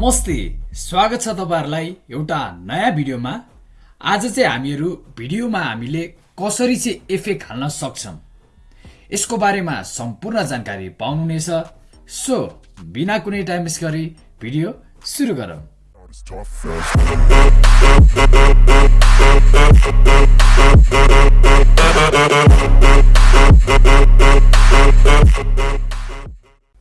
नमस्ते स्वागत छ तपाईँहरूलाई एउटा नयाँ भिडियोमा आज चाहिँ हामीहरू भिडियोमा हामीले कसरी चाहिँ इफेक्ट हाल्न सक्छौँ यसको बारेमा सम्पूर्ण जानकारी पाउनुहुनेछ सो बिना कुनै टाइम वेस्ट गरी भिडियो सुरु गरौँ.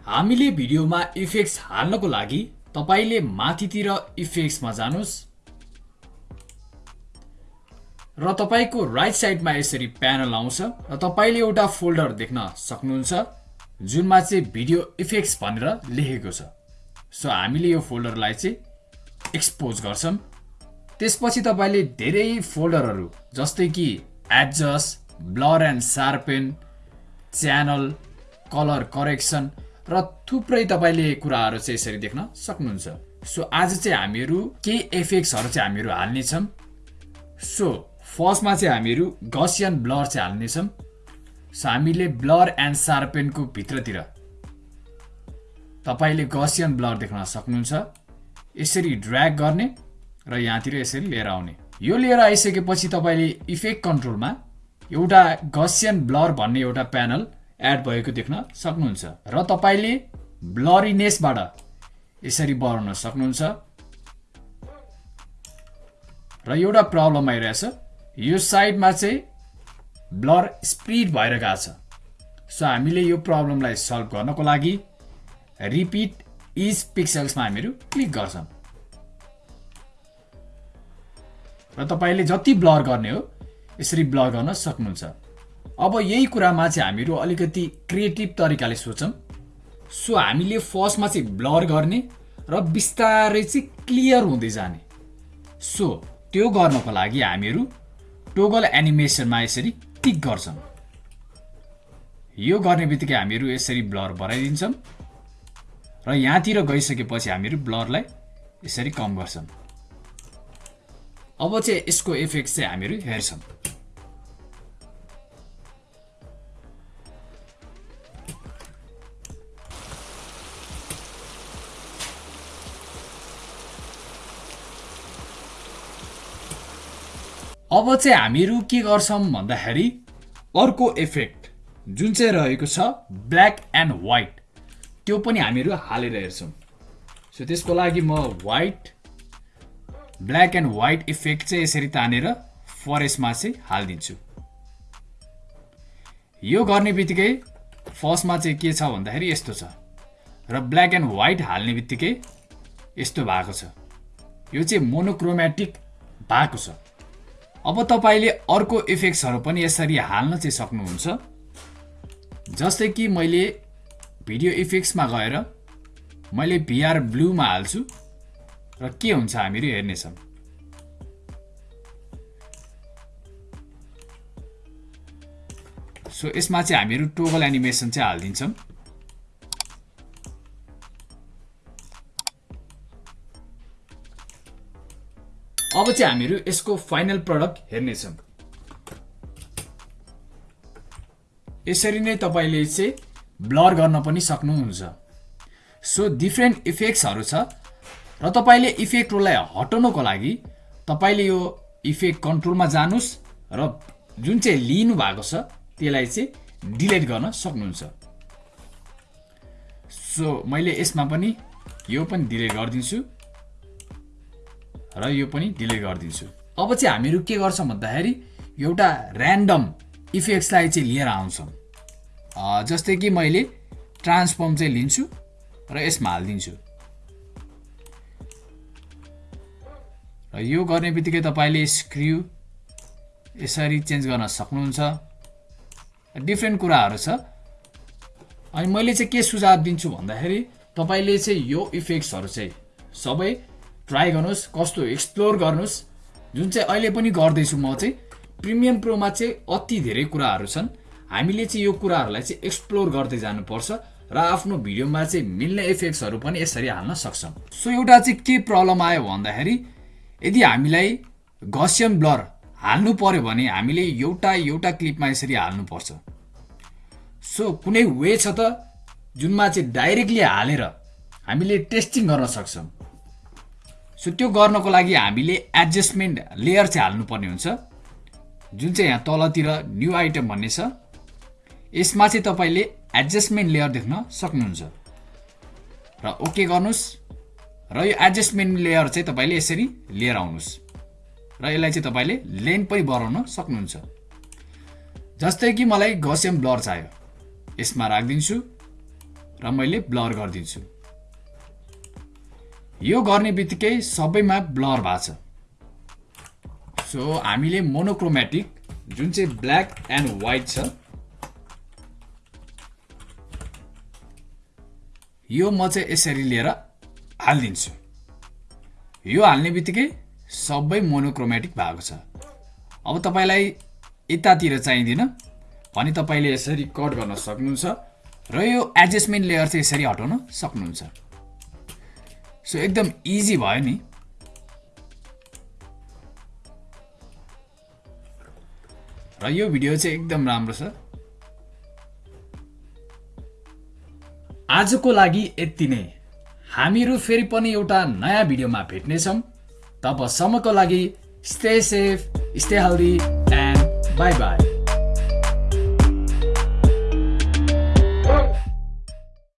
हामीले भिडियोमा इफेक्ट्स हाल्नको लागि तपाईँले माथितिर इफेक्ट्समा जानुहोस् र तपाईँको राइट साइडमा यसरी प्यानल आउँछ र तपाईँले एउटा फोल्डर देख्न सक्नुहुन्छ जुनमा चाहिँ भिडियो इफेक्ट्स भनेर लेखेको छ। सो हामीले यो फोल्डरलाई चाहिँ एक्सपोज गर्छौँ। त्यसपछि तपाईँले धेरै फोल्डरहरू जस्तै कि adjust blur and sharpen channel colour correction र थुप्रै तपाईँले कुराहरू चाहिँ यसरी देख्न सक्नुहुन्छ। सो आज चाहिँ हामीहरू केही एफेक्ट्सहरू चाहिँ हामीहरू हाल्नेछौँ सो फर्स्टमा चाहिँ हामीहरू गसियन ब्लर चाहिँ हाल्नेछौँ सो हामीले ब्लर एन्ड सार्पेनको भित्रतिर तपाईँले गसियन ब्लर देख्न सक्नुहुन्छ। यसरी ड्र्याग गर्ने र यहाँतिर यसरी लिएर आउने। यो लिएर आइसकेपछि तपाईँले इफेक्ट कन्ट्रोलमा एउटा गसियन ब्लर भन्ने एउटा प्यानल एड भएको देख्न सक्नुहुन्छ। र तपाईँले ब्लरिनेसबाट यसरी बढाउन सक्नुहुन्छ। र एउटा प्रब्लम आइरहेछ। यो साइडमा चाहिँ ब्लर स्पिड भएर गएको छ। सो हामीले यो प्रब्लमलाई सल्भ गर्नको लागि रिपिट इज पिक्सल्समा हामीहरू क्लिक गर्छौँ। र तपाईँले जति ब्लर गर्ने हो यसरी ब्लर गर्न सक्नुहुन्छ। अब यही कुरामा चाहिँ हामीहरू अलिकति क्रिएटिभ तरिकाले सोचौँ सो हामीले फर्स्टमा चाहिँ ब्लर गर्ने र बिस्तारै चाहिँ क्लियर हुँदै जाने। सो त्यो गर्नको लागि हामीहरू टोगल एनिमेसनमा यसरी टिक गर्छौँ। यो गर्ने बित्तिकै हामीहरू यसरी ब्लर बढाइदिन्छौँ र यहाँतिर गइसकेपछि हामीहरू ब्लरलाई यसरी कम गर्छौँ। अब चाहिँ यसको इफेक्ट चाहिँ हामीहरू हेर्छौँ। अब चाहिँ हामीहरू के गर्छौँ भन्दाखेरि अर्को इफेक्ट जुन चाहिँ रहेको छ ब्ल्याक एन्ड व्हाइट त्यो पनि हामीहरू हालेर हेर्छौँ। सो त्यसको लागि म white black and white effect चाहिँ यसरी तानेर फरेस्टमा चाहिँ हालिदिन्छु। यो गर्ने बित्तिकै फर्स्टमा चाहिँ के छ भन्दाखेरि यस्तो छ। र ब्ल्याक एन्ड व्हाइट हाल्ने बित्तिकै यस्तो भएको छ। यो चाहिँ मोनोक्रोमेटिक भएको छ। अब तपाईँले अर्को इफेक्ट्सहरू पनि यसरी हाल्न चाहिँ सक्नुहुन्छ। जस्तै कि मैले भिडियो इफेक्ट्समा गएर मैले भिआर ब्लूमा हाल्छु। र के हुन्छ हामीहरू हेर्नेछौँ सो यसमा चाहिँ हामीहरू टोगल एनिमेसन चाहिँ हालिदिन्छौँ। अब चाहिँ हामीहरू यसको फाइनल प्रडक्ट हेर्नेछौँ। यसरी नै तपाईँले चाहिँ ब्लर गर्न पनि सक्नुहुन्छ। सो डिफ्रेन्ट इफेक्ट्सहरू छ। र तपाईँले इफेक्टहरूलाई हटाउनको लागि तपाईँले यो इफेक्ट कन्ट्रोलमा जानुहोस् र जुन चाहिँ लिनु भएको छ त्यसलाई चाहिँ डिलिट गर्न सक्नुहुन्छ। सो मैले यसमा पनि यो पनि डिलिट गरिदिन्छु। र यो पनि डिलिट गरिदिन्छु। अब चाहिँ हामीहरू के गर्छौँ भन्दाखेरि एउटा ऱ्यान्डम इफेक्ट्सलाई चाहिँ लिएर आउँछौँ। जस्तै कि मैले ट्रान्सफर्म चाहिँ लिन्छु र यसमा हालिदिन्छु। र यो गर्ने बित्तिकै तपाईँले स्क्रिउ यसरी चेन्ज गर्न सक्नुहुन्छ। डिफ्रेन्ट कुराहरू छ। अनि मैले चाहिँ के सुझाव दिन्छु भन्दाखेरि तपाईँले चाहिँ यो इफेक्ट्सहरू चाहिँ सबै ट्राई गर्नुहोस् कस्तो एक्सप्लोर गर्नुहोस्। जुन चाहिँ अहिले पनि गर्दैछु म चाहिँ प्रिमियम प्रोमा चाहिँ अति धेरै कुराहरू छन्। हामीले चाहिँ यो कुराहरूलाई चाहिँ एक्सप्लोर गर्दै जानुपर्छ र आफ्नो भिडियोमा चाहिँ मिल्ने इफेक्ट्सहरू पनि यसरी हाल्न सक्छौँ। सो एउटा चाहिँ के प्रब्लम आयो भन्दाखेरि यदि हामीलाई गसियन ब्लर हाल्नु पर्यो भने हामीले एउटा एउटा क्लिपमा यसरी हाल्नुपर्छ। सो कुनै वे छ त जुनमा चाहिँ डाइरेक्टली हालेर हामीले टेस्टिङ गर्न सक्छौँ। सो त्यो गर्नको लागि हामीले एडजस्टमेन्ट लेयर चाहिँ हाल्नुपर्ने हुन्छ। जुन चाहिँ यहाँ तलतिर न्यू आइटम भन्ने छ यसमा चाहिँ तपाईँले एडजस्टमेन्ट लेयर देख्न सक्नुहुन्छ। र ओके गर्नुहोस् र यो एडजस्टमेन्ट लेयर चाहिँ तपाईँले यसरी लिएर आउनुहोस्। र यसलाई चाहिँ तपाईँले लेन पनि बढाउन सक्नुहुन्छ। जस्तै कि मलाई गसियम ब्लर चाहियो यसमा राखिदिन्छु र मैले ब्लर गरिदिन्छु। यो गर्ने बित्तिकै सबैमा ब्लर भएको छ। सो हामीले मोनोक्रोमेटिक जुन चाहिँ ब्ल्याक एन्ड व्हाइट छ यो म चाहिँ यसरी लिएर हालिदिन्छु। यो हाल्ने बित्तिकै सबै मोनोक्रोमेटिक भएको छ। अब तपाईँलाई यतातिर चाहिँदैन भने तपाईँले यसरी कट गर्न सक्नुहुन्छ र यो एडजस्टमेन्ट लेयर चाहिँ यसरी हटाउन सक्नुहुन्छ। सो एकदम इजी भयो नि। र यो भिडियो चाहिँ एकदम राम्रो छ। आजको लागि यति नै। हामीहरू फेरि पनि एउटा नयाँ भिडियोमा भेट्नेछौँ। तबसम्मको लागि stay safe stay healthy and bye bye